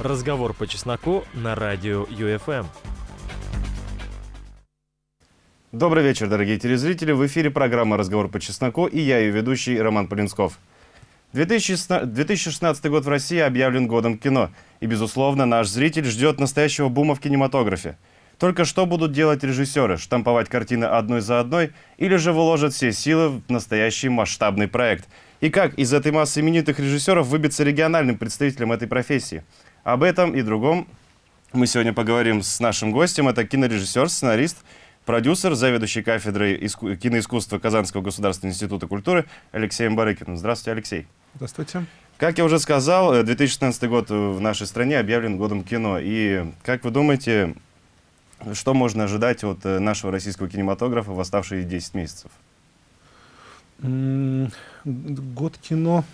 Разговор по чесноку на радио ЮФМ. Добрый вечер, дорогие телезрители. В эфире программа «Разговор по чесноку» и я, ее ведущий Роман Полинсков. 2016 год в России объявлен годом кино. И, безусловно, наш зритель ждет настоящего бума в кинематографе. Только что будут делать режиссеры? Штамповать картины одной за одной? Или же вложат все силы в настоящий масштабный проект? И как из этой массы именитых режиссеров выбиться региональным представителем этой профессии? Об этом и другом мы сегодня поговорим с нашим гостем. Это кинорежиссер, сценарист, продюсер, заведующий кафедрой иску киноискусства Казанского государственного института культуры Алексеем Барыкиным. Здравствуйте, Алексей. Здравствуйте. Как я уже сказал, 2016 год в нашей стране объявлен годом кино. И как вы думаете, что можно ожидать от нашего российского кинематографа в оставшие 10 месяцев? Год кино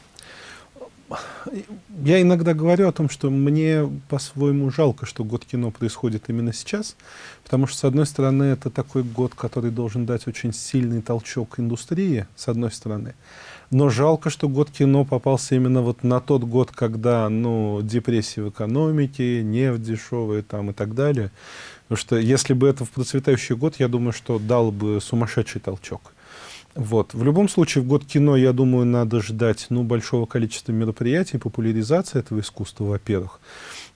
я иногда говорю о том, что мне по-своему жалко, что год кино происходит именно сейчас, потому что, с одной стороны, это такой год, который должен дать очень сильный толчок индустрии, с одной стороны, но жалко, что год кино попался именно вот на тот год, когда, ну, депрессия в экономике, нефть дешевая там и так далее, потому что если бы это в процветающий год, я думаю, что дал бы сумасшедший толчок. Вот. В любом случае, в год кино, я думаю, надо ждать ну, большого количества мероприятий, популяризации этого искусства, во-первых.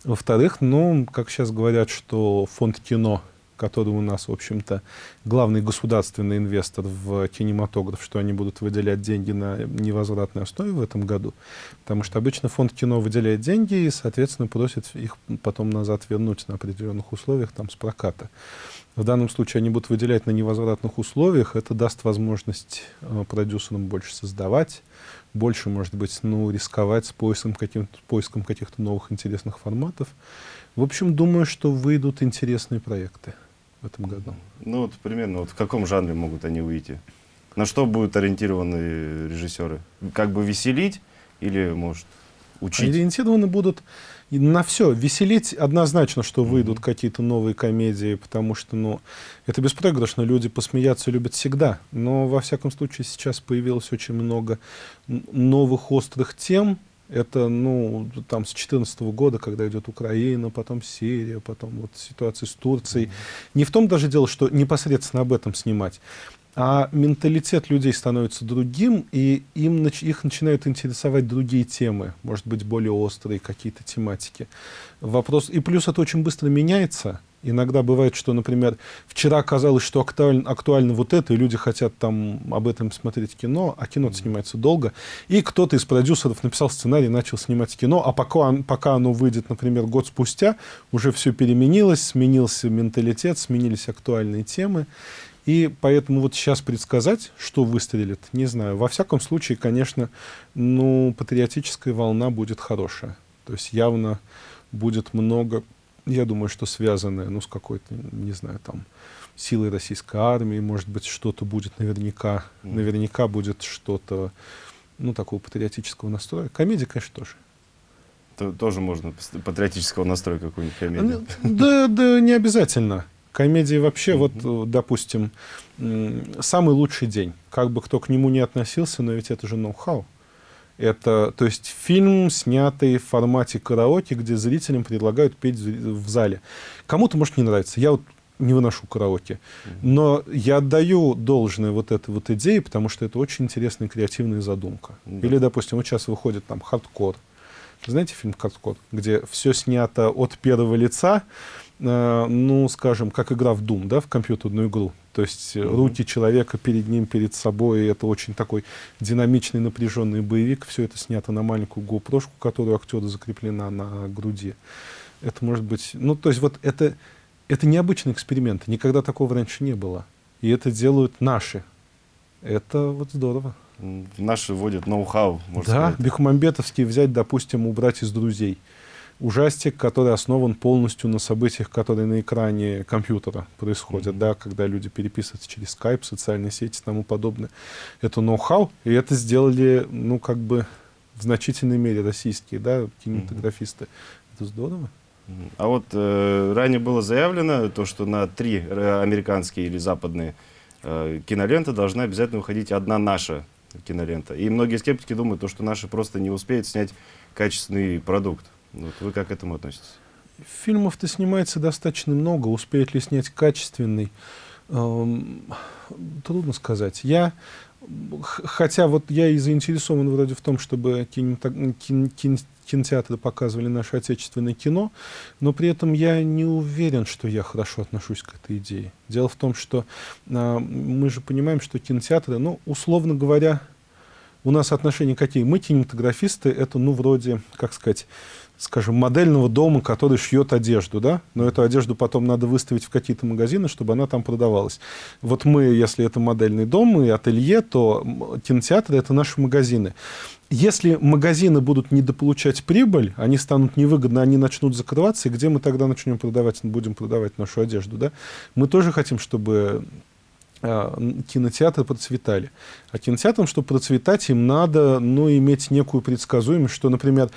Во-вторых, ну, как сейчас говорят, что фонд кино, который у нас, в общем-то, главный государственный инвестор в кинематограф, что они будут выделять деньги на невозвратной основе в этом году. Потому что обычно фонд кино выделяет деньги и, соответственно, просит их потом назад вернуть на определенных условиях, там, с проката. В данном случае они будут выделять на невозвратных условиях. Это даст возможность э, продюсерам больше создавать, больше, может быть, ну, рисковать с поиском, каким поиском каких-то новых интересных форматов. В общем, думаю, что выйдут интересные проекты в этом году. Ну, вот примерно, вот в каком жанре могут они выйти? На что будут ориентированы режиссеры? Как бы веселить или, может, учить? Ориентированы будут на все. Веселить однозначно, что выйдут mm -hmm. какие-то новые комедии, потому что, ну, это беспроигрышно. Люди посмеяться любят всегда. Но, во всяком случае, сейчас появилось очень много новых острых тем. Это, ну, там, с 2014 года, когда идет Украина, потом Сирия, потом вот ситуация с Турцией. Mm -hmm. Не в том даже дело, что непосредственно об этом снимать, а менталитет людей становится другим, и им, их начинают интересовать другие темы, может быть, более острые какие-то тематики. Вопрос, и плюс это очень быстро меняется. Иногда бывает, что, например, вчера казалось, что актуально, актуально вот это, и люди хотят там об этом смотреть кино, а кино снимается долго. И кто-то из продюсеров написал сценарий, начал снимать кино, а пока, пока оно выйдет, например, год спустя, уже все переменилось, сменился менталитет, сменились актуальные темы. И поэтому вот сейчас предсказать, что выстрелит, не знаю. Во всяком случае, конечно, ну, патриотическая волна будет хорошая. То есть явно будет много, я думаю, что связанное, ну, с какой-то, не знаю, там, силой российской армии, может быть, что-то будет наверняка, mm. наверняка будет что-то, ну, такого патриотического настроя. Комедия, конечно, тоже. То, тоже можно патриотического настроя какую-нибудь комедию. Да, да, не обязательно. Комедии вообще, вот, э, допустим, самый лучший день. Как бы кто к нему не относился, но ведь это же ноу-хау. Это, то есть, фильм, снятый в формате караоке, где зрителям предлагают петь в зале. Кому-то, может, не нравится. Я вот не выношу караоке. Но я отдаю должное вот этой вот идее, потому что это очень интересная креативная задумка. Да. Или, допустим, вот сейчас выходит там хардкор. Знаете фильм «Хардкор», где все снято от первого лица, ну, скажем, как игра в Doom, да, в компьютерную игру. То есть mm -hmm. руки человека перед ним, перед собой, это очень такой динамичный, напряженный боевик. Все это снято на маленькую GoPro, которую актера закреплена на груди. Это может быть... Ну, то есть вот это, это необычный эксперимент. Никогда такого раньше не было. И это делают наши. Это вот здорово. Наши вводят ноу-хау, Да, сказать. Бекмамбетовский взять, допустим, убрать из «Друзей» ужастик, который основан полностью на событиях, которые на экране компьютера происходят, mm -hmm. да, когда люди переписываются через Skype, социальные сети и тому подобное. Это ноу-хау, и это сделали, ну, как бы в значительной мере российские, да, кинематографисты. Mm -hmm. Это здорово. А вот э, ранее было заявлено, то, что на три э, американские или западные э, киноленты должна обязательно выходить одна наша кинолента. И многие скептики думают, то, что наши просто не успеют снять качественный продукт. Вот вы как к этому относитесь? Фильмов-то снимается достаточно много. Успеет ли снять качественный? Эм, трудно сказать. Я, хотя вот я и заинтересован вроде в том, чтобы кинематог- кин- кин- кинотеатры показывали наше отечественное кино, но при этом я не уверен, что я хорошо отношусь к этой идее. Дело в том, что а, мы же понимаем, что кинотеатры, ну, условно говоря, у нас отношения какие? Мы кинематографисты, это, ну, вроде, как сказать, скажем, модельного дома, который шьет одежду, да, но эту одежду потом надо выставить в какие-то магазины, чтобы она там продавалась. Вот мы, если это модельный дом и ателье, то кинотеатры — это наши магазины. Если магазины будут недополучать прибыль, они станут невыгодны, они начнут закрываться, и где мы тогда начнем продавать, будем продавать нашу одежду, да? Мы тоже хотим, чтобы а, кинотеатры процветали. А кинотеатрам, чтобы процветать, им надо ну, иметь некую предсказуемость, что, например,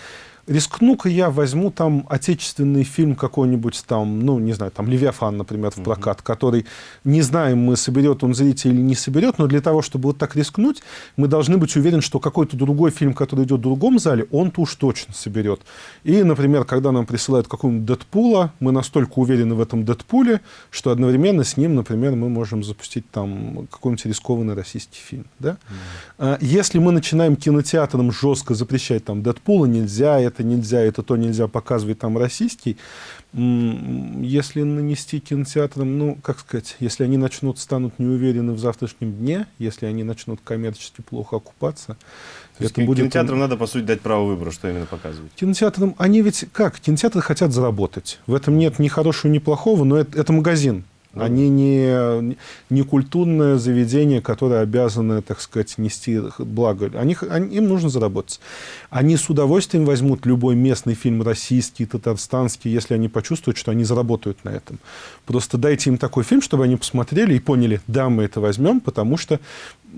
рискну-ка я возьму там отечественный фильм какой-нибудь там, ну, не знаю, там «Левиафан», например, в прокат, угу. который, не знаем мы, соберет он зрителей или не соберет, но для того, чтобы вот так рискнуть, мы должны быть уверены, что какой-то другой фильм, который идет в другом зале, он-то уж точно соберет. И, например, когда нам присылают какого-нибудь Дэдпула, мы настолько уверены в этом Дэдпуле, что одновременно с ним, например, мы можем запустить там какой-нибудь рискованный российский фильм. Да? Угу. Если мы начинаем кинотеатрам жестко запрещать там Дэдпула нельзя, это нельзя, это то нельзя показывать там российский, если нанести кинотеатрам, ну, как сказать, если они начнут, станут неуверены в завтрашнем дне, если они начнут коммерчески плохо окупаться, то это будет... Кинотеатрам надо, по сути, дать право выбора, что именно показывать. Кинотеатрам, они ведь как? Кинотеатры хотят заработать. В этом нет ни хорошего, ни плохого, но это, это магазин. Они не, не культурное заведение, которое обязано, так сказать, нести благо. Они, они, им нужно заработать. Они с удовольствием возьмут любой местный фильм, российский, татарстанский, если они почувствуют, что они заработают на этом. Просто дайте им такой фильм, чтобы они посмотрели и поняли, да, мы это возьмем, потому что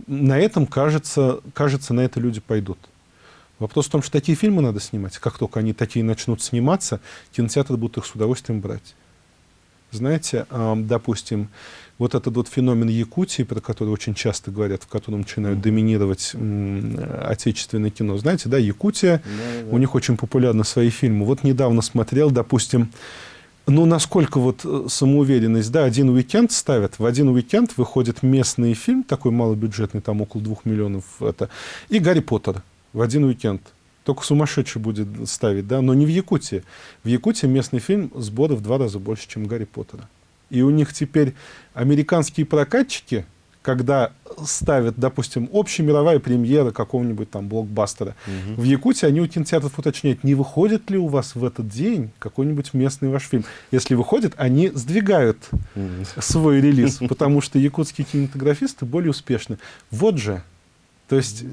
на этом, кажется, кажется на это люди пойдут. Вопрос в том, что такие фильмы надо снимать. Как только они такие начнут сниматься, кинотеатры будут их с удовольствием брать. Знаете, допустим, вот этот вот феномен Якутии, про который очень часто говорят, в котором начинают доминировать отечественное кино. Знаете, да, Якутия, да, да. у них очень популярны свои фильмы. Вот недавно смотрел, допустим, ну, насколько вот э, самоуверенность, да, один уикенд ставят, в один уикенд выходит местный фильм, такой малобюджетный, там около двух миллионов, это, и Гарри Поттер в один уикенд. Только сумасшедший будет ставить, да, но не в Якутии. В Якутии местный фильм сборы в два раза больше, чем Гарри Поттера. И у них теперь американские прокатчики, когда ставят, допустим, общемировая премьера какого-нибудь там блокбастера, угу. в Якутии они у кинотеатров уточняют, не выходит ли у вас в этот день какой-нибудь местный ваш фильм. Если выходит, они сдвигают угу. свой релиз, потому что якутские кинематографисты более успешны. Вот же то есть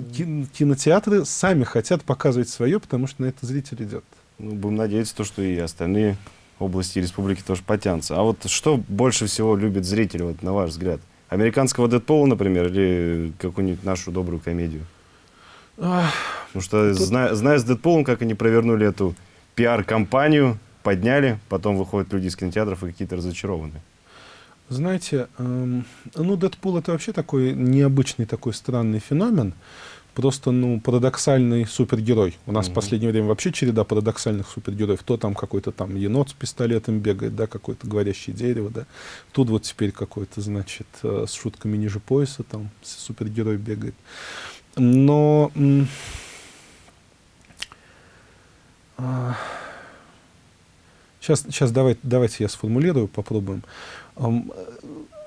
кинотеатры сами хотят показывать свое, потому что на это зритель идет. Ну, будем надеяться, то, что и остальные области республики тоже потянутся. А вот что больше всего любит зритель, вот, на ваш взгляд? Американского Дэдпула, например, или какую-нибудь нашу добрую комедию? Потому что, тут... зная, зная с Дэдпулом, как они провернули эту пиар-компанию, подняли, потом выходят люди из кинотеатров и какие-то разочарованные. Знаете, эм, ну, Дэдпул это вообще такой необычный, такой странный феномен. Просто, ну, парадоксальный супергерой. У нас mm-hmm. в последнее время вообще череда парадоксальных супергероев. То там какой-то там енот с пистолетом бегает, да, какое-то говорящее дерево, да. Тут вот теперь какой-то, значит, э, с шутками ниже пояса там супергерой бегает. Но... Э, сейчас, сейчас давайте, давайте я сформулирую, попробуем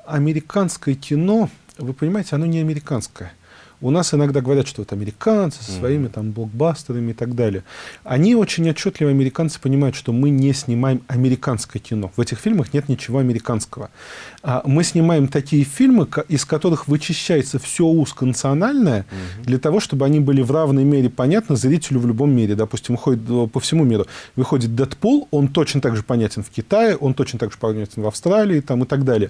американское кино, вы понимаете, оно не американское. У нас иногда говорят, что это американцы со своими там блокбастерами и так далее. Они очень отчетливо, американцы, понимают, что мы не снимаем американское кино. В этих фильмах нет ничего американского. А мы снимаем такие фильмы, из которых вычищается все узконациональное, для того, чтобы они были в равной мере понятны зрителю в любом мире. Допустим, выходит э, по всему миру. Выходит Дэдпул, он точно так же понятен в Китае, он точно так же понятен в Австралии там, и так далее.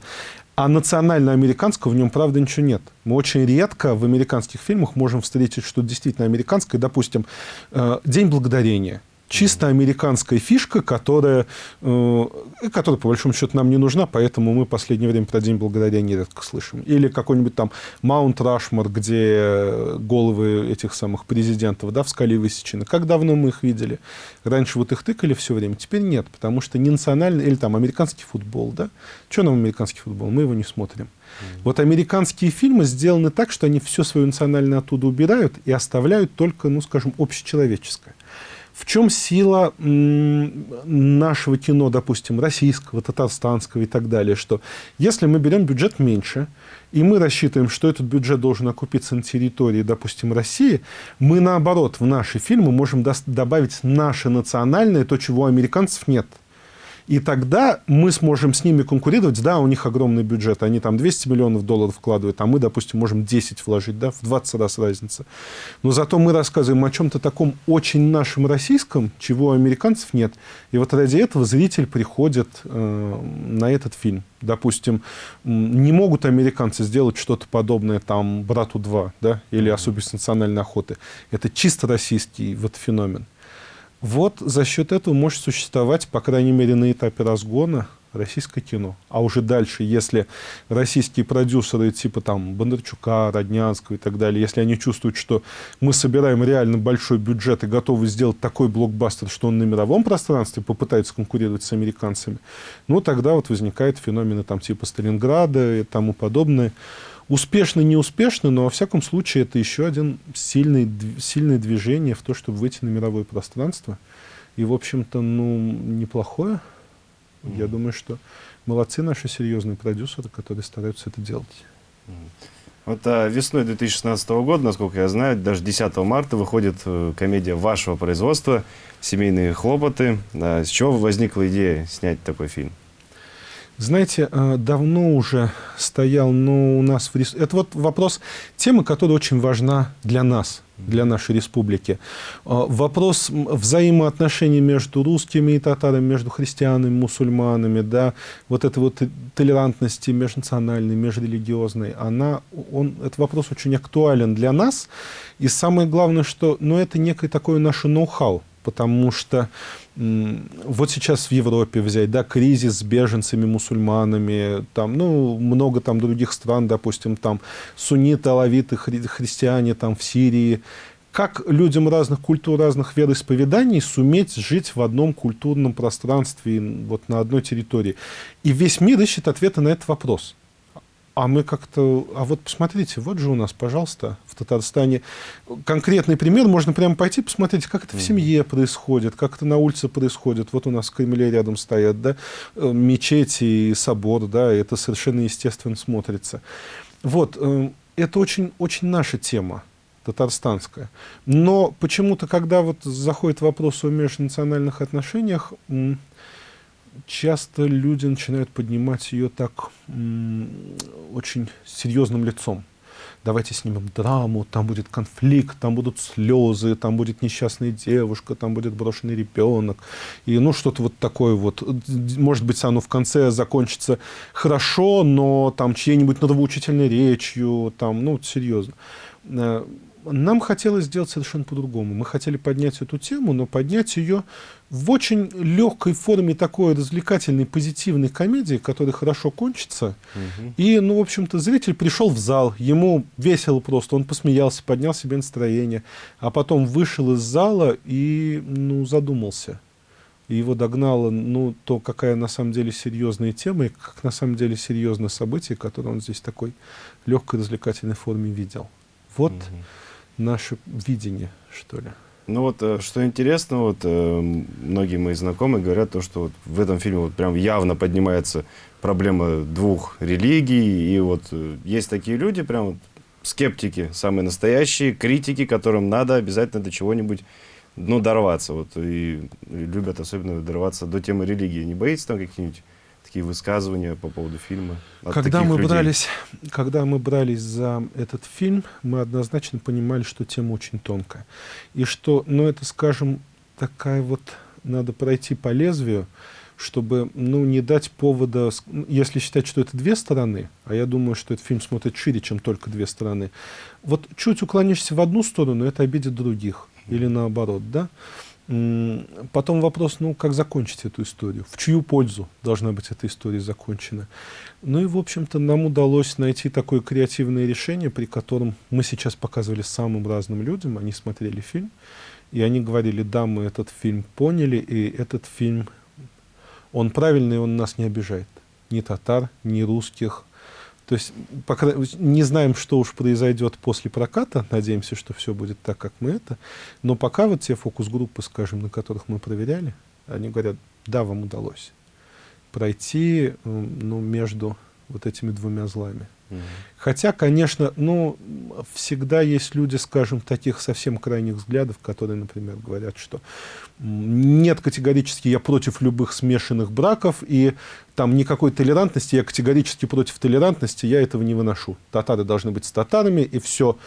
А национально-американского в нем, правда, ничего нет. Мы очень редко в американских фильмах можем встретить что-то действительно американское. Допустим, э, «День благодарения». Чисто американская фишка, которая, э, которая, по большому счету, нам не нужна, поэтому мы в последнее время про День Благодарения нередко слышим. Или какой-нибудь там Маунт Рашмар, где головы этих самых президентов да, в скале высечены. Как давно мы их видели? Раньше вот их тыкали все время, теперь нет, потому что не национальный, или там американский футбол, да? Что нам американский футбол? Мы его не смотрим. Вот американские фильмы сделаны так, что они все свое национальное оттуда убирают и оставляют только, ну, скажем, общечеловеческое. В чем сила нашего кино, допустим, российского, татарстанского и так далее, что если мы берем бюджет меньше, и мы рассчитываем, что этот бюджет должен окупиться на территории, допустим, России, мы, наоборот, в наши фильмы можем добавить наше национальное, то, чего у американцев нет – и тогда мы сможем с ними конкурировать. Да, у них огромный бюджет, они там 200 миллионов долларов вкладывают, а мы, допустим, можем 10 вложить, да, в 20 раз разница. Но зато мы рассказываем о чем-то таком очень нашем российском, чего у американцев нет. И вот ради этого зритель приходит э, на этот фильм. Допустим, не могут американцы сделать что-то подобное там «Брату 2», да, или «Особенность национальной охоты». Это чисто российский вот феномен. Вот за счет этого может существовать, по крайней мере, на этапе разгона российское кино. А уже дальше, если российские продюсеры типа там Бондарчука, Роднянского и так далее, если они чувствуют, что мы собираем реально большой бюджет и готовы сделать такой блокбастер, что он на мировом пространстве попытается конкурировать с американцами, ну тогда вот возникают феномены там типа Сталинграда и тому подобное. Успешно, не успешно, но во всяком случае это еще один сильный, сильное движение в то, чтобы выйти на мировое пространство. И, в общем-то, ну, неплохое. Mm-hmm. Я думаю, что молодцы наши серьезные продюсеры, которые стараются это делать. Mm-hmm. Вот а, весной 2016 года, насколько я знаю, даже 10 марта выходит э, комедия вашего производства «Семейные хлопоты». А, с чего возникла идея снять такой фильм? Знаете, э, давно уже стоял, но у нас в. Это вот вопрос, тема, которая очень важна для нас, для нашей республики. Э, вопрос взаимоотношений между русскими и татарами, между христианами, мусульманами, да, вот этой вот толерантности межнациональной, межрелигиозной, она, он, этот вопрос очень актуален для нас. И самое главное, что ну, это некое такое наше ноу-хау, потому что вот сейчас в Европе взять, да, кризис с беженцами, мусульманами, там, ну, много там других стран, допустим, там, сунниты, алавиты, хри христиане там в Сирии. Как людям разных культур, разных вероисповеданий суметь жить в одном культурном пространстве, вот на одной территории? И весь мир ищет ответы на этот вопрос. А мы как-то... А вот посмотрите, вот же у нас, пожалуйста, в Татарстане конкретный пример. Можно прямо пойти посмотреть, как это в семье происходит, как это на улице происходит. Вот у нас в Кремле рядом стоят, да, э, мечети и собор, да, и это совершенно естественно смотрится. Вот, э, это очень, очень наша тема татарстанская. Но почему-то, когда вот заходит вопрос о межнациональных отношениях, часто люди начинают поднимать ее так очень серьезным лицом. Давайте снимем драму, там будет конфликт, там будут слезы, там будет несчастная девушка, там будет брошенный ребенок. И ну что-то вот такое вот. Может быть, оно в конце закончится хорошо, но там чьей-нибудь нравоучительной речью, там, ну, серьезно. Нам хотелось сделать совершенно по-другому. Мы хотели поднять эту тему, но поднять ее в очень легкой форме такой развлекательной, позитивной комедии, которая хорошо кончится. Угу. И, ну, в общем-то, зритель пришел в зал, ему весело просто, он посмеялся, поднял себе настроение, а потом вышел из зала и, ну, задумался. И его догнало, ну, то, какая на самом деле серьезная тема, и как на самом деле серьезное событие, которое он здесь в такой легкой развлекательной форме видел. Вот угу наше видение, что ли. Ну вот, э, что интересно, вот э, многие мои знакомые говорят то, что вот в этом фильме вот прям явно поднимается проблема двух религий, и вот э, есть такие люди, прям вот скептики, самые настоящие, критики, которым надо обязательно до чего-нибудь, ну, дорваться, вот, и любят особенно дорваться до темы религии. Не боитесь там какие-нибудь такие высказывания по поводу фильма? Когда мы, брались, когда мы брались за этот фильм, мы однозначно понимали, что тема очень тонкая. И что, ну это, скажем, такая вот, надо пройти по лезвию, чтобы ну, не дать повода, если считать, что это две стороны, а я думаю, что этот фильм смотрит шире, чем только две стороны, вот чуть уклонишься в одну сторону, это обидит других, или наоборот, да? Потом вопрос, ну, как закончить эту историю? В чью пользу должна быть эта история закончена? Ну и, в общем-то, нам удалось найти такое креативное решение, при котором мы сейчас показывали самым разным людям, они смотрели фильм, и они говорили, да, мы этот фильм поняли, и этот фильм, он правильный, он нас не обижает. Ни татар, ни русских, то есть пока не знаем, что уж произойдет после проката, надеемся, что все будет так, как мы это. Но пока вот те фокус-группы, скажем, на которых мы проверяли, они говорят, да, вам удалось пройти ну, между вот этими двумя злами. Хотя, конечно, ну, всегда есть люди, скажем, таких совсем крайних взглядов, которые, например, говорят, что нет категорически я против любых смешанных браков, и там никакой толерантности, я категорически против толерантности, я этого не выношу. Татары должны быть с татарами, и все,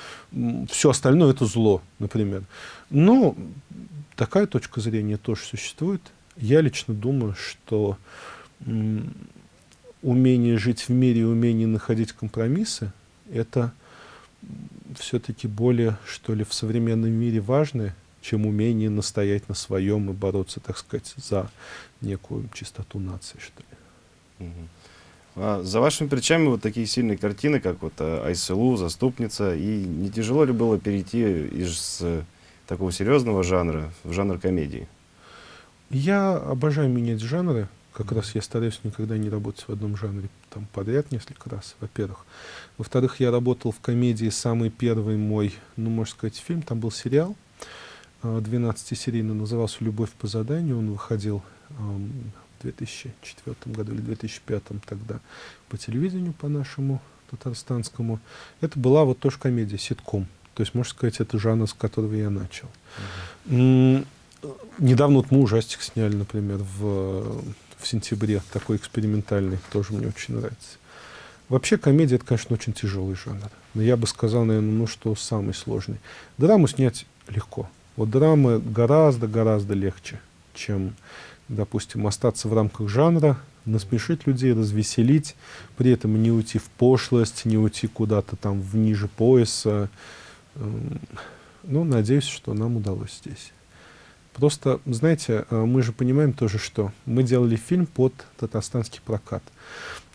все остальное это зло, например. Но такая точка зрения тоже существует. Я лично думаю, что умение жить в мире и умение находить компромиссы, это все-таки более, что ли, в современном мире важное, чем умение настоять на своем и бороться, так сказать, за некую чистоту нации, что ли. А за вашими плечами вот такие сильные картины, как вот э, Айселу, Заступница, и не тяжело ли было перейти из э, такого серьезного жанра в жанр комедии? Я обожаю менять жанры. Как раз я стараюсь никогда не работать в одном жанре там, подряд несколько раз, во-первых. Во-вторых, я работал в комедии, самый первый мой, ну, можно сказать, фильм, там был сериал, 12-серийный, назывался «Любовь по заданию», он выходил в 2004 году или 2005 тогда по телевидению, по нашему татарстанскому. Это была вот тоже комедия, ситком. То есть, можно сказать, это жанр, с которого я начал. Uh -huh. Недавно вот мы ужастик сняли, например, в в сентябре, такой экспериментальный, тоже мне очень нравится. Вообще комедия, это, конечно, очень тяжелый жанр. Но я бы сказал, наверное, ну что самый сложный. Драму снять легко. Вот драмы гораздо-гораздо легче, чем, допустим, остаться в рамках жанра, насмешить людей, развеселить, при этом не уйти в пошлость, не уйти куда-то там в ниже пояса. Эм, ну, надеюсь, что нам удалось здесь. Просто, знаете, э, мы же понимаем тоже, что мы делали фильм под татарстанский прокат.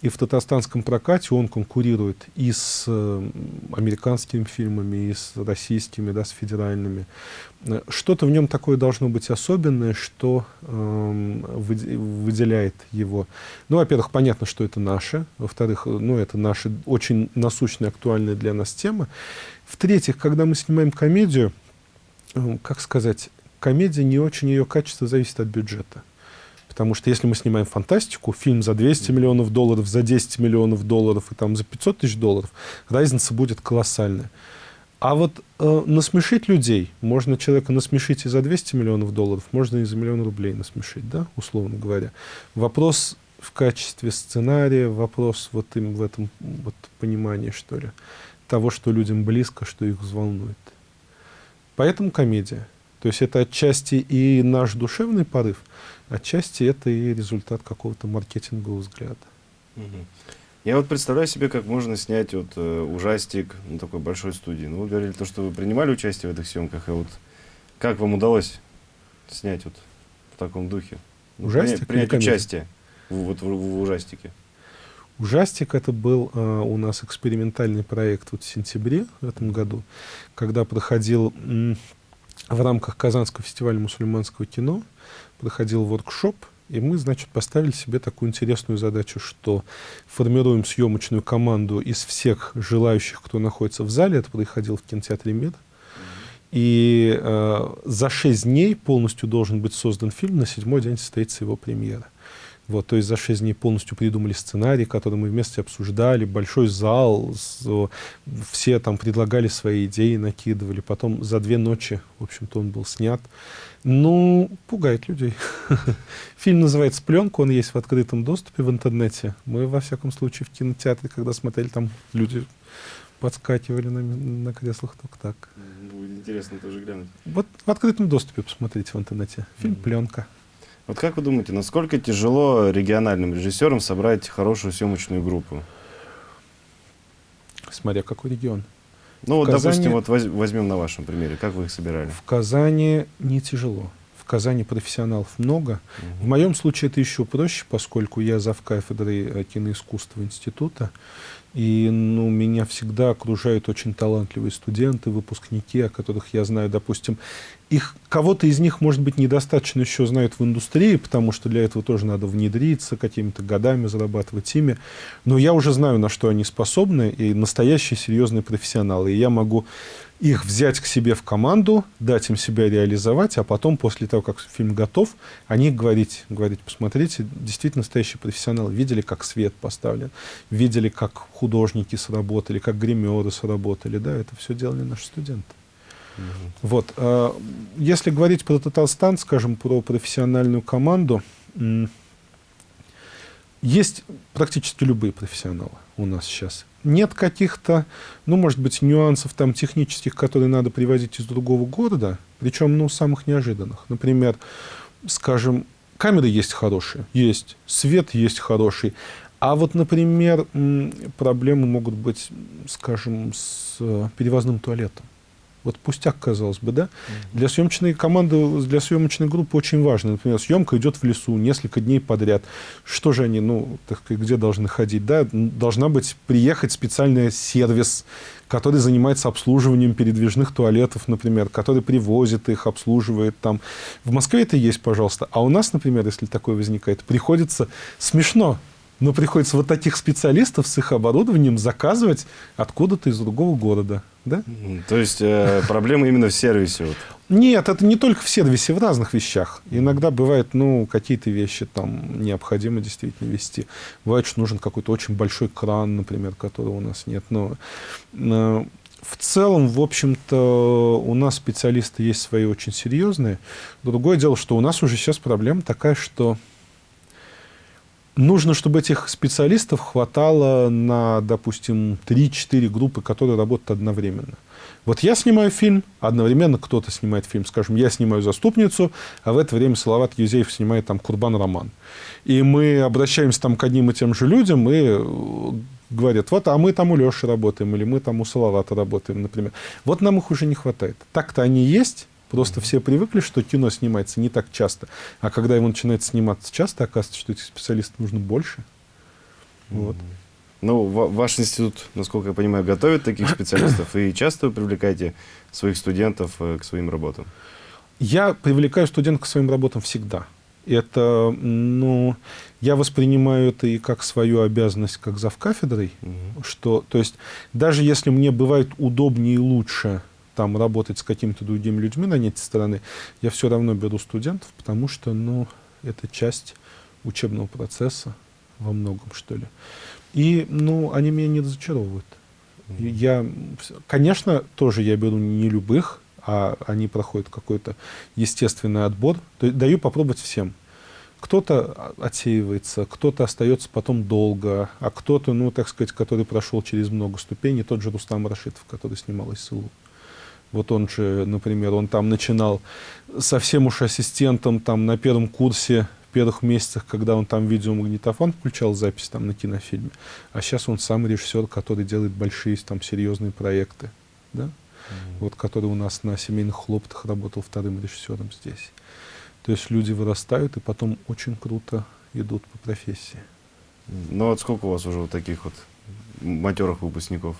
И в татарстанском прокате он конкурирует и с э, американскими фильмами, и с российскими, да, с федеральными. Э, что-то в нем такое должно быть особенное, что э, выделяет его. Ну, во-первых, понятно, что это наше. Во-вторых, ну, это наша очень насущная, актуальная для нас тема. В-третьих, когда мы снимаем комедию, как сказать, комедия, не очень ее качество зависит от бюджета. Потому что если мы снимаем фантастику, фильм за 200 миллионов долларов, за 10 миллионов долларов и там за 500 тысяч долларов, разница будет колоссальная. А вот э, насмешить людей, можно человека насмешить и за 200 миллионов долларов, можно и за миллион рублей насмешить, да, условно говоря. Вопрос в качестве сценария, вопрос вот им в этом вот понимании, что ли, того, что людям близко, что их взволнует. Поэтому комедия. То есть это отчасти и наш душевный порыв, отчасти это и результат какого-то маркетингового взгляда. Я вот представляю себе, как можно снять вот э, ужастик на такой большой студии. Ну, вы говорили то, что вы принимали участие в этих съемках, и вот как вам удалось снять вот в таком духе? Ну, ужастик? Принять, принять участие в, вот в, в ужастике. Ужастик это был э, у нас экспериментальный проект вот в сентябре в этом году, когда проходил в рамках Казанского фестиваля мусульманского кино проходил воркшоп, и мы, значит, поставили себе такую интересную задачу, что формируем съемочную команду из всех желающих, кто находится в зале. Это происходило в кинотеатре «Мир». И э, за шесть дней полностью должен быть создан фильм, на седьмой день состоится его премьера. Вот, то есть за шесть дней полностью придумали сценарий, который мы вместе обсуждали, большой зал, все там предлагали свои идеи, накидывали. Потом за две ночи, в общем-то, он был снят. Ну, пугает людей. Фильм называется «Пленка», он есть в открытом доступе в интернете. Мы, во всяком случае, в кинотеатре, когда смотрели, там люди подскакивали на, на креслах только так. Будет интересно тоже глянуть. Вот в открытом доступе посмотрите в интернете. Фильм «Пленка». Вот как вы думаете, насколько тяжело региональным режиссерам собрать хорошую съемочную группу? Смотря какой регион. Ну, вот, Казани... допустим, вот возьмем на вашем примере, как вы их собирали? В Казани не тяжело. В Казани профессионалов много. В моем случае это еще проще, поскольку я зав кафедрой э, киноискусства института. И ну, меня всегда окружают очень талантливые студенты, выпускники, о которых я знаю, допустим, их, кого-то из них, может быть, недостаточно еще знают в индустрии, потому что для этого тоже надо внедриться, какими-то годами зарабатывать ими. Но я уже знаю, на что они способны, и настоящие серьезные профессионалы. И я могу их взять к себе в команду, дать им себя реализовать, а потом, после того, как фильм готов, они говорить, говорить, посмотрите, действительно настоящие профессионалы, видели, как свет поставлен, видели, как художники сработали, как гримеры сработали, да, это все делали наши студенты. Угу. Вот. А, если говорить про Татарстан, скажем, про профессиональную команду, есть практически любые профессионалы у нас сейчас нет каких-то, ну, может быть, нюансов там технических, которые надо привозить из другого города, причем, ну, самых неожиданных. Например, скажем, камеры есть хорошие, есть, свет есть хороший, а вот, например, проблемы могут быть, скажем, с э, перевозным туалетом. Вот пустяк, казалось бы, да? Для съемочной команды, для съемочной группы очень важно. Например, съемка идет в лесу несколько дней подряд. Что же они, ну, так где должны ходить, да? Должна быть, приехать специальный сервис, который занимается обслуживанием передвижных туалетов, например, который привозит их, обслуживает там. В Москве это есть, пожалуйста. А у нас, например, если такое возникает, приходится смешно но приходится вот таких специалистов с их оборудованием заказывать откуда-то из другого города. Да? То есть э, проблема именно в сервисе? Вот. Нет, это не только в сервисе, в разных вещах. Иногда бывает, ну, какие-то вещи там необходимо действительно вести. Бывает, что нужен какой-то очень большой кран, например, которого у нас нет. Но э, в целом, в общем-то, у нас специалисты есть свои очень серьезные. Другое дело, что у нас уже сейчас проблема такая, что Нужно, чтобы этих специалистов хватало на, допустим, 3-4 группы, которые работают одновременно. Вот я снимаю фильм, одновременно кто-то снимает фильм. Скажем, я снимаю «Заступницу», а в это время Салават Юзеев снимает там «Курбан Роман». И мы обращаемся там к одним и тем же людям, и э, говорят, вот, а мы там у Леши работаем, или мы там у Салавата работаем, например. Вот нам их уже не хватает. Так-то они есть, Просто все привыкли, что кино снимается не так часто. А когда его начинает сниматься часто, оказывается, что этих специалистов нужно больше. Вот. Ну, ваш институт, насколько я понимаю, готовит таких специалистов. И часто вы привлекаете своих студентов э, к своим работам? Я привлекаю студентов к своим работам всегда. Это, ну, я воспринимаю это и как свою обязанность, как зав кафедрой, угу. что, то есть, даже если мне бывает удобнее и лучше там работать с какими-то другими людьми на этой стороны, я все равно беру студентов, потому что, ну, это часть учебного процесса во многом, что ли. И, ну, они меня не разочаровывают. Я, конечно, тоже я беру не любых, а они проходят какой-то естественный отбор. То есть даю попробовать всем. Кто-то отсеивается, кто-то остается потом долго, а кто-то, ну, так сказать, который прошел через много ступеней, тот же Рустам Рашидов, который снимал СЛУ. Вот он же, например, он там начинал совсем уж ассистентом там на первом курсе, в первых месяцах, когда он там видеомагнитофон включал запись там на кинофильме. А сейчас он сам режиссер, который делает большие там серьезные проекты. Да? Mm -hmm. Вот который у нас на семейных хлопотах работал вторым режиссером здесь. То есть люди вырастают и потом очень круто идут по профессии. Ну вот сколько у вас уже вот таких вот матерых выпускников?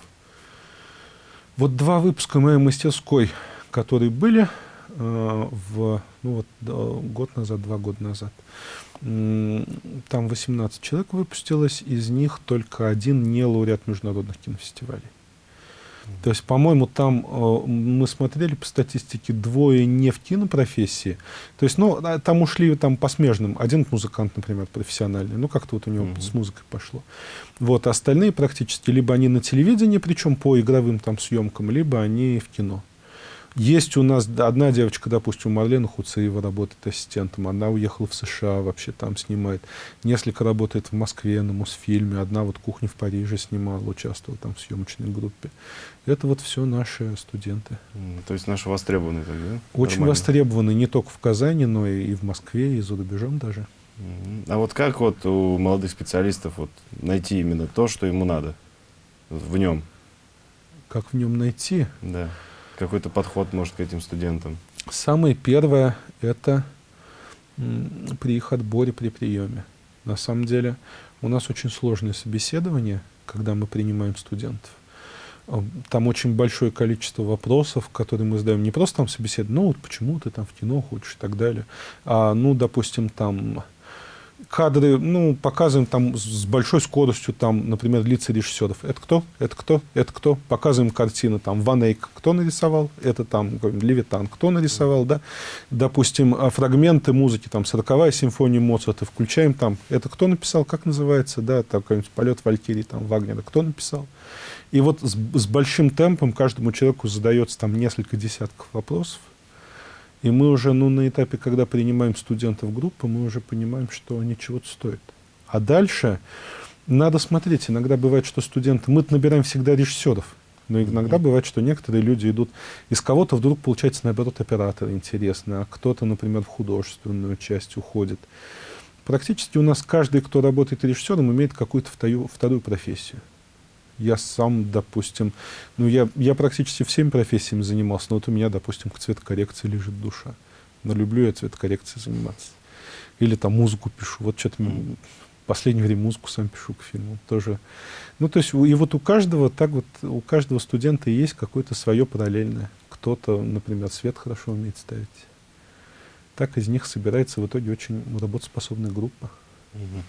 Вот два выпуска моей мастерской, которые были э, в, ну вот, год назад, два года назад, там 18 человек выпустилось, из них только один не лауреат международных кинофестивалей. То есть, по-моему, там э, мы смотрели по статистике двое не в кинопрофессии. То есть, ну, а, там ушли там по смежным. Один музыкант, например, профессиональный. Ну, как-то вот у него mm-hmm. с музыкой пошло. Вот, а остальные практически либо они на телевидении, причем по игровым там съемкам, либо они в кино. Есть у нас одна девочка, допустим, Марлена Хуцеева работает ассистентом, она уехала в США, вообще там снимает. Несколько работает в Москве на Мосфильме, одна вот кухню в Париже снимала, участвовала там в съемочной группе. Это вот все наши студенты. То есть наши востребованные тогда? Очень Нормально. востребованы не только в Казани, но и в Москве, и за рубежом даже. А вот как вот у молодых специалистов вот найти именно то, что ему надо в нем? Как в нем найти? Да. Какой-то подход, может, к этим студентам? Самое первое – это при их отборе, при приеме. На самом деле у нас очень сложное собеседование, когда мы принимаем студентов. А, там очень большое количество вопросов, которые мы задаем. Не просто там собеседование, ну вот почему ты там в кино хочешь и так далее. А, ну, допустим, там кадры, ну, показываем там с большой скоростью, там, например, лица режиссеров. Это кто? Это кто? Это кто? Показываем картины, там, Ван Эйк, кто нарисовал? Это там, Левитан, кто нарисовал, да? Допустим, а, фрагменты музыки, там, 40-я симфония Моцарта, включаем там, это кто написал, как называется, да, там, какой-нибудь полет Валькирии, там, Вагнера, кто написал? И вот с, с большим темпом каждому человеку задается там несколько десятков вопросов, и мы уже, ну, на этапе, когда принимаем студентов в группу, мы уже понимаем, что они чего-то стоят. А дальше надо смотреть. Иногда бывает, что студенты... Мы набираем всегда режиссеров. Но иногда бывает, что некоторые люди идут... Из кого-то вдруг, получается, наоборот, оператор интересный, а кто-то, например, в художественную часть уходит. Практически у нас каждый, кто работает режиссером, имеет какую-то вторую, вторую профессию. Я сам, допустим, ну, я, я практически всеми профессиями занимался, но вот у меня, допустим, к цветокоррекции лежит душа. Но люблю я цветокоррекцией заниматься. Или там музыку пишу. Вот что-то mm. в последнее время музыку сам пишу к фильму. Тоже. Ну, то есть, и вот у каждого, так вот, у каждого студента есть какое-то свое параллельное. Кто-то, например, свет хорошо умеет ставить. Так из них собирается в итоге очень работоспособная группа. Mm-hmm.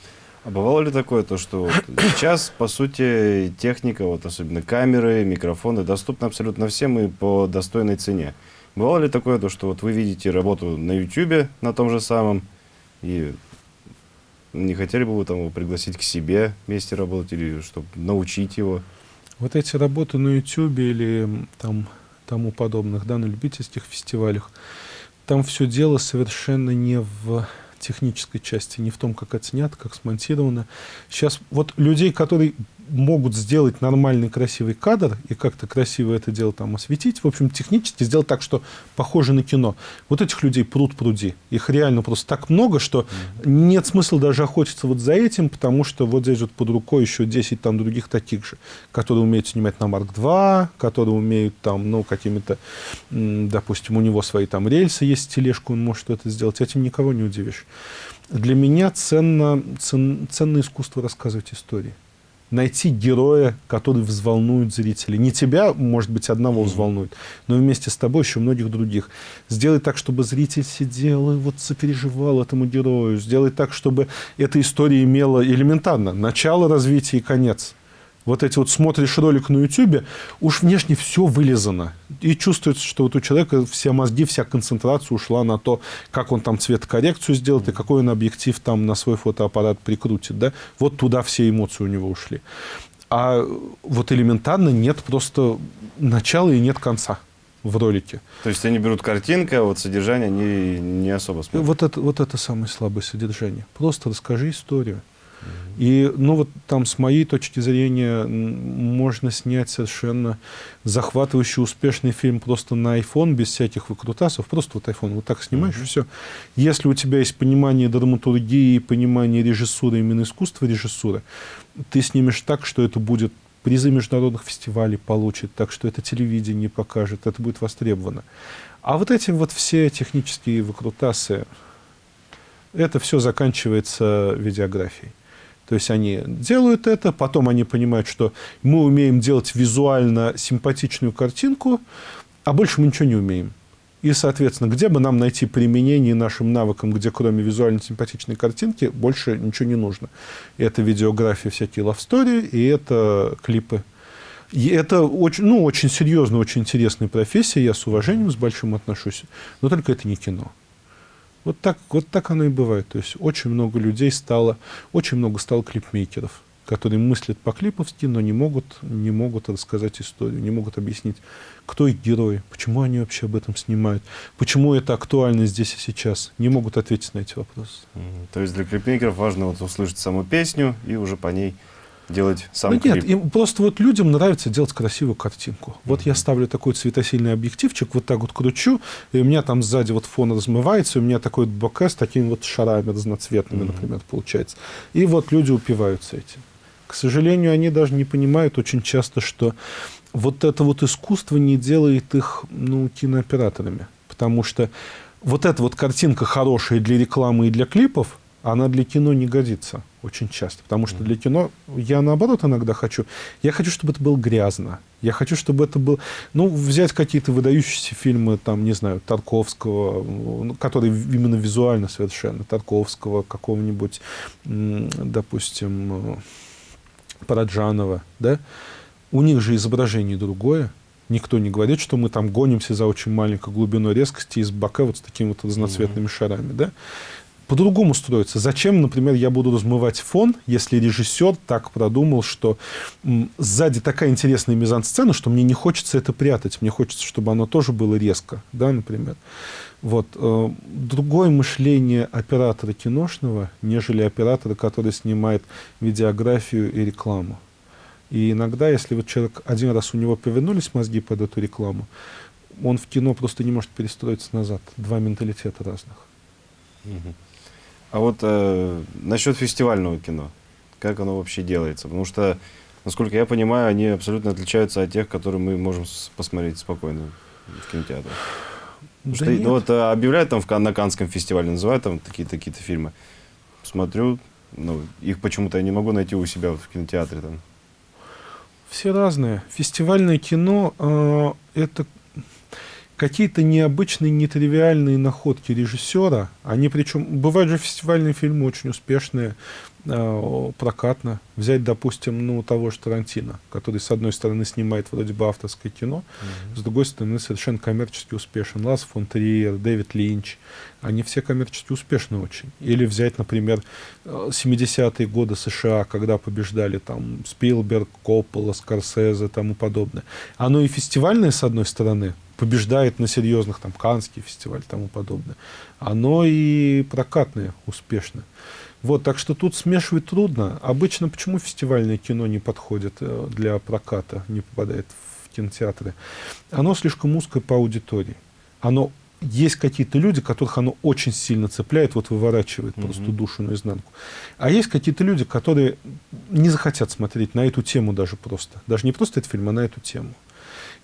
А бывало ли такое, то, что вот сейчас, по сути, техника, вот особенно камеры, микрофоны, доступны абсолютно всем и по достойной цене? Бывало ли такое, то, что вот вы видите работу на YouTube, на том же самом, и не хотели бы вы там его пригласить к себе вместе работать, или чтобы научить его? Вот эти работы на YouTube или там тому подобных, да, на любительских фестивалях, там все дело совершенно не в технической части, не в том, как это как смонтировано. Сейчас вот людей, которые могут сделать нормальный красивый кадр и как-то красиво это дело там осветить, в общем, технически сделать так, что похоже на кино. Вот этих людей пруд пруди. Их реально просто так много, что нет смысла даже охотиться вот за этим, потому что вот здесь вот под рукой еще 10 там других таких же, которые умеют снимать на Марк 2, которые умеют там, ну, какими-то, допустим, у него свои там рельсы есть, тележку, он может это сделать. Этим никого не удивишь. Для меня ценно, цен, ценно искусство рассказывать истории найти героя, который взволнует зрителей. Не тебя, может быть, одного взволнует, но вместе с тобой еще многих других. Сделай так, чтобы зритель сидел и вот сопереживал этому герою. Сделай так, чтобы эта история имела элементарно начало, развитие и конец вот эти вот смотришь ролик на YouTube, уж внешне все вылезано. И чувствуется, что вот у человека все мозги, вся концентрация ушла на то, как он там цветокоррекцию сделает и какой он объектив там на свой фотоаппарат прикрутит. Да? Вот туда все эмоции у него ушли. А вот элементарно нет просто начала и нет конца в ролике. То есть они берут картинку, а вот содержание не, не особо смотрят? Вот это, вот это самое слабое содержание. Просто расскажи историю. И, ну, вот там, с моей точки зрения, можно снять совершенно захватывающий, успешный фильм просто на iPhone, без всяких выкрутасов. Просто вот iPhone, вот так снимаешь, mm-hmm. и все. Если у тебя есть понимание драматургии, понимание режиссуры, именно искусства режиссуры, ты снимешь так, что это будет призы международных фестивалей получит, так что это телевидение покажет, это будет востребовано. А вот эти вот все технические выкрутасы, это все заканчивается видеографией. То есть они делают это, потом они понимают, что мы умеем делать визуально симпатичную картинку, а больше мы ничего не умеем. И, соответственно, где бы нам найти применение нашим навыкам, где кроме визуально симпатичной картинки больше ничего не нужно. Это видеография, всякие story, и это клипы. И это очень, ну, очень серьезная, очень интересная профессия, я с уважением, с большим отношусь, но только это не кино. Вот так, вот так оно и бывает. То есть очень много людей стало, очень много стало клипмейкеров, которые мыслят по-клиповски, но не могут, не могут рассказать историю, не могут объяснить, кто их герои, почему они вообще об этом снимают, почему это актуально здесь и сейчас. Не могут ответить на эти вопросы. То есть для клипмейкеров важно вот услышать саму песню и уже по ней делать сам ну. Нет, им просто вот людям нравится делать красивую картинку. Вот mm-hmm. я ставлю такой цветосильный объективчик, вот так вот кручу, и у меня там сзади вот фон размывается, и у меня такой вот боке с такими вот шарами разноцветными, mm-hmm. например, получается. И вот люди упиваются этим. К сожалению, они даже не понимают очень часто, что вот это вот искусство не делает их ну, кинооператорами. Потому что вот эта вот картинка хорошая для рекламы и для клипов, она для кино не годится очень часто. Потому что для кино я наоборот иногда хочу. Я хочу, чтобы это было грязно. Я хочу, чтобы это был... Ну, взять какие-то выдающиеся фильмы, там, не знаю, Тарковского, ну, которые именно визуально совершенно. Тарковского, какого-нибудь, допустим, Параджанова, да? У них же изображение другое. Никто не говорит, что мы там гонимся за очень маленькой глубиной резкости из бока вот с такими вот разноцветными mm-hmm. шарами, да? По-другому строится. Зачем, например, я буду размывать фон, если режиссер так продумал, что сзади такая интересная мизансцена, что мне не хочется это прятать, мне хочется, чтобы оно тоже было резко, да, например. Вот. Э, другое мышление оператора киношного, нежели оператора, который снимает видеографию и рекламу. И иногда, если вот человек один раз у него повернулись мозги под эту рекламу, он в кино просто не может перестроиться назад. Два менталитета разных. Угу. А вот э, насчет фестивального кино, как оно вообще делается? Потому что, насколько я понимаю, они абсолютно отличаются от тех, которые мы можем посмотреть спокойно в кинотеатре. Да что, ну, вот э, объявляют там в, на Канском фестивале, называют там такие-то какие-то фильмы. Смотрю, ну, их почему-то я не могу найти у себя в кинотеатре там. Все разные. Фестивальное кино э, это какие-то необычные, нетривиальные находки режиссера, они причем, бывают же фестивальные фильмы очень успешные, э, прокатно. Взять, допустим, ну, того же Тарантино, который, с одной стороны, снимает вроде бы авторское кино, mm-hmm. с другой стороны, совершенно коммерчески успешен. Лас фон Триер, Дэвид Линч, они все коммерчески успешны очень. Или взять, например, 70-е годы США, когда побеждали там Спилберг, Коппола, Скорсезе, тому подобное. Оно и фестивальное, с одной стороны, побеждает на серьезных, там, Канский фестиваль и тому подобное. Оно и прокатное успешно. Вот, так что тут смешивать трудно. Обычно почему фестивальное кино не подходит э, для проката, не попадает в кинотеатры? Оно слишком узкое по аудитории. Оно есть какие-то люди, которых оно очень сильно цепляет, вот выворачивает mm-hmm. просто душу наизнанку. А есть какие-то люди, которые не захотят смотреть на эту тему даже просто. Даже не просто этот фильм, а на эту тему.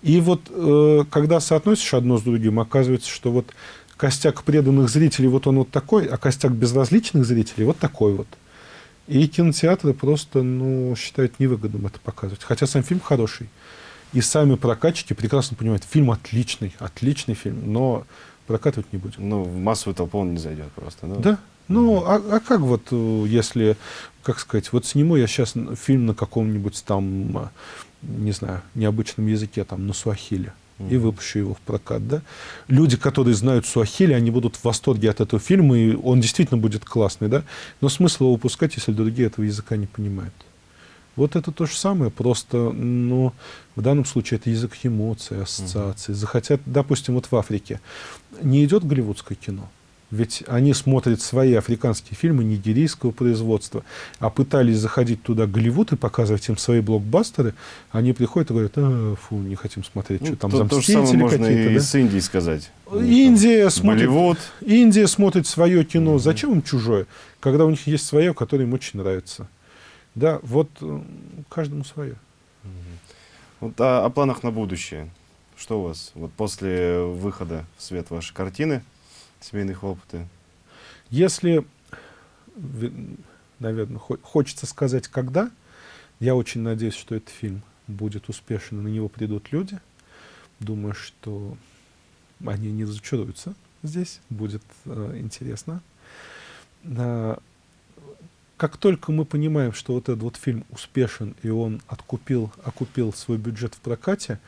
И вот э, когда соотносишь одно с другим, оказывается, что вот костяк преданных зрителей вот он вот такой, а костяк безразличных зрителей вот такой вот. И кинотеатры просто, ну, считают невыгодным это показывать. Хотя сам фильм хороший. И сами прокатчики прекрасно понимают, фильм отличный, отличный фильм, но прокатывать не будем. Ну, в массовую толпу он не зайдет просто. Да. да? Ну, а, а как вот, э, если, как сказать, вот сниму я сейчас фильм на каком-нибудь там не знаю, необычном языке, там, на суахиле, и выпущу его в прокат, да. Люди, которые знают суахили, они будут в восторге от этого фильма, и он действительно будет классный, да. Но смысл его выпускать, если другие этого языка не понимают. Вот это то же самое, просто, ну, в данном случае это язык эмоций, ассоциаций. Захотят, допустим, вот в Африке не идет голливудское кино, ведь они смотрят свои африканские фильмы нигерийского производства, а пытались заходить туда Голливуд и показывать им свои блокбастеры, они приходят и говорят, а, фу, не хотим смотреть, ну, что там то, то же самое можно и да? с Индией сказать. Индия смотрит, Болливуд. Индия смотрит свое кино. Mm-hmm. Зачем им чужое, когда у них есть свое, которое им очень нравится? Да, вот каждому свое. Вот о, о планах на будущее. Что у вас вот после выхода в свет вашей картины? Семейные хлопоты? Если, наверное, хочется сказать, когда, я очень надеюсь, что этот фильм будет успешен, на него придут люди. Думаю, что они не разочаруются здесь, будет э, интересно. А, как только мы понимаем, что вот этот вот фильм успешен, и он откупил, окупил свой бюджет в прокате,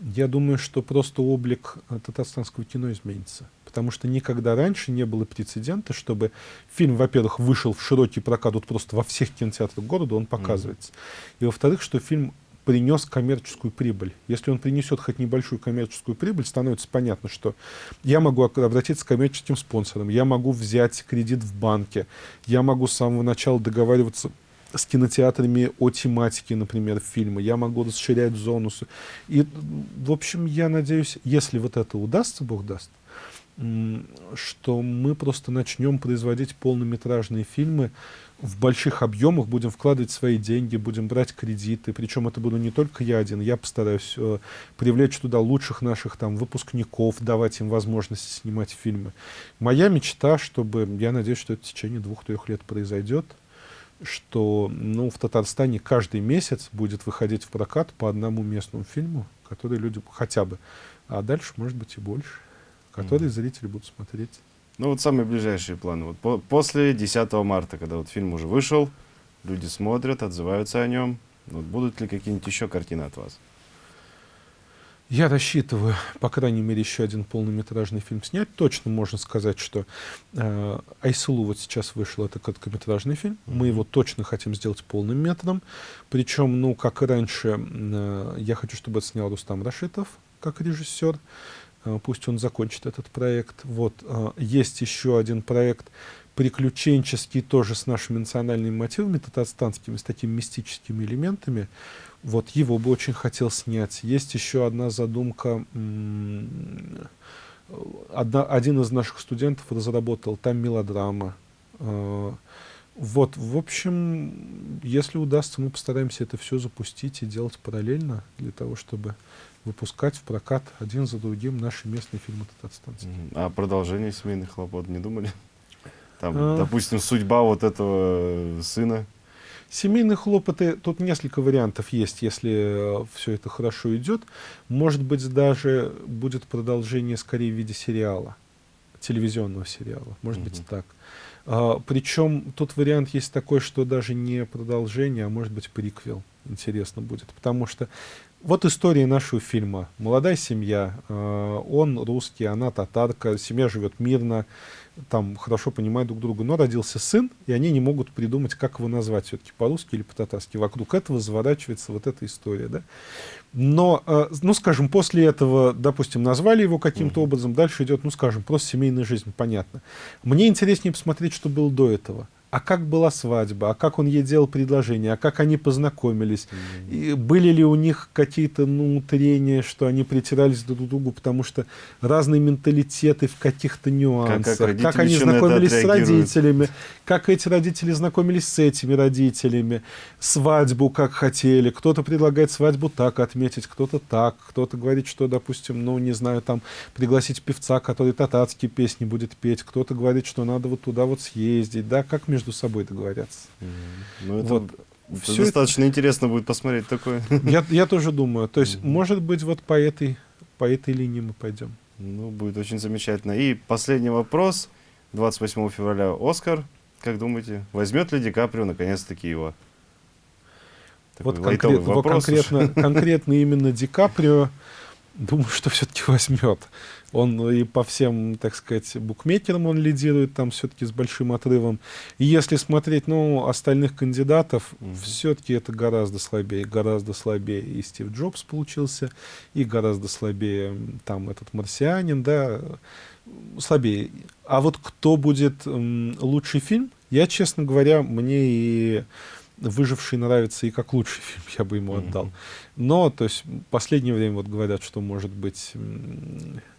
я думаю, что просто облик э, татарстанского кино изменится. Потому что никогда раньше не было прецедента, чтобы фильм, во-первых, вышел в широкий прокат, вот просто во всех кинотеатрах города он показывается. Mm-hmm. И во-вторых, что фильм принес коммерческую прибыль. Если он принесет хоть небольшую коммерческую прибыль, становится понятно, что я могу обратиться к коммерческим спонсорам, я могу взять кредит в банке, я могу с самого начала договариваться с кинотеатрами о тематике, например, фильма. Я могу расширять зону. И, в общем, я надеюсь, если вот это удастся, Бог даст, что мы просто начнем производить полнометражные фильмы в больших объемах, будем вкладывать свои деньги, будем брать кредиты. Причем это буду не только я один, я постараюсь э, привлечь туда лучших наших там выпускников, давать им возможность снимать фильмы. Моя мечта, чтобы, я надеюсь, что это в течение двух-трех лет произойдет, что ну, в Татарстане каждый месяц будет выходить в прокат по одному местному фильму, который люди хотя бы, а дальше, может быть, и больше, которые mm. зрители будут смотреть. Ну вот самые ближайшие планы. Вот по после 10 марта, когда вот фильм уже вышел, люди смотрят, отзываются о нем. Вот будут ли какие-нибудь еще картины от вас? Я рассчитываю, по крайней мере, еще один полнометражный фильм снять. Точно можно сказать, что э, Айсулу вот сейчас вышел, это короткометражный фильм. Mm -hmm. Мы его точно хотим сделать полным метром. Причем, ну, как и раньше, э, я хочу, чтобы это снял Рустам Рашитов, как режиссер. Э, пусть он закончит этот проект. Вот, э, есть еще один проект приключенческий, тоже с нашими национальными мотивами, татарстанскими, с такими мистическими элементами. Вот его бы очень хотел снять. Есть еще одна задумка. Одна, один из наших студентов разработал, там мелодрама. А, вот, в общем, если удастся, мы постараемся это все запустить и делать параллельно, для того, чтобы выпускать в прокат один за другим наши местные фильмы татарстанские. А продолжение семейных хлопот не думали? Там, а... допустим, судьба вот этого сына Семейные хлопоты, тут несколько вариантов есть, если э, все это хорошо идет. Может быть, даже будет продолжение скорее в виде сериала, телевизионного сериала. Может -hmm. быть так. А, причем тут вариант есть такой, что даже не продолжение, а может быть приквел. Интересно будет. Потому что вот история нашего фильма. Молодая семья, э, он русский, она татарка, семья живет мирно, там хорошо понимают друг друга, но родился сын, и они не могут придумать, как его назвать все-таки по-русски или по-татарски. Вокруг этого заворачивается вот эта история. Да? Но, э, ну, скажем, после этого, допустим, назвали его каким-то образом, дальше идет, ну, скажем, просто семейная жизнь, понятно. Мне интереснее посмотреть, что было до этого а как была свадьба, а как он ей делал предложение, а как они познакомились, mm -hmm. и были ли у них какие-то ну, трения, что они притирались друг к другу, потому что разные менталитеты в каких-то нюансах, как, как, как они знакомились с родителями, как эти родители знакомились с этими родителями, свадьбу как хотели, кто-то предлагает свадьбу так отметить, кто-то так, кто-то говорит, что, допустим, ну, не знаю, там, пригласить певца, который татарские песни будет петь, кто-то говорит, что надо вот туда вот съездить, да, как между собой договорятся. Ну, это... Вот. Это Все достаточно это... интересно будет посмотреть такое. Я, я тоже думаю. То есть, mm -hmm. может быть, вот по этой, по этой линии мы пойдем. Ну, будет очень замечательно. И последний вопрос. 28 февраля Оскар. Как думаете, возьмет ли Ди Каприо наконец-таки его? Такой вот, конкрет, конкретно, конкретно именно Ди Каприо, думаю, что все-таки возьмет. Он и по всем, так сказать, букмекерам он лидирует там все-таки с большим отрывом. И если смотреть, ну, остальных кандидатов, угу. все-таки это гораздо слабее, гораздо слабее и Стив Джобс получился, и гораздо слабее там этот марсианин, да, слабее. А вот кто будет м, лучший фильм, я, честно говоря, мне и «Выживший» нравится и как лучший фильм, я бы ему отдал. Но, то есть, в последнее время вот говорят, что, может быть,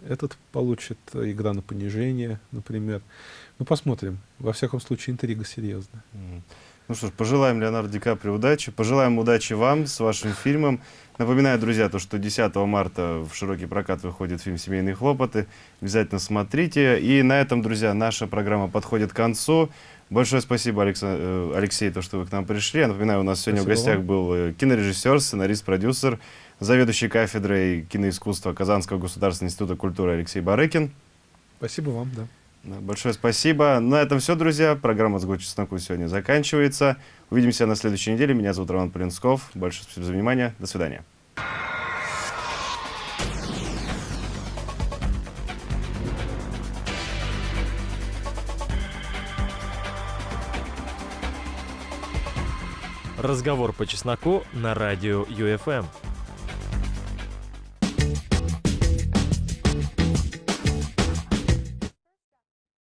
этот получит «Игра на понижение», например. Ну, посмотрим. Во всяком случае, интрига серьезная. Ну что ж, пожелаем Леонарду Ди Каприо удачи, пожелаем удачи вам с вашим фильмом. Напоминаю, друзья, то, что 10 марта в широкий прокат выходит фильм «Семейные хлопоты». Обязательно смотрите. И на этом, друзья, наша программа подходит к концу. Большое спасибо, э, Алексей, то, что вы к нам пришли. Я напоминаю, у нас сегодня спасибо в гостях вам. был э, кинорежиссер, сценарист, продюсер, заведующий кафедрой киноискусства Казанского государственного института культуры Алексей Барыкин. Спасибо вам, да. Большое спасибо. На этом все, друзья. Программа «Сгод чесноку» сегодня заканчивается. Увидимся на следующей неделе. Меня зовут Роман Полинсков. Большое спасибо за внимание. До свидания. Разговор по чесноку на радио ЮФМ.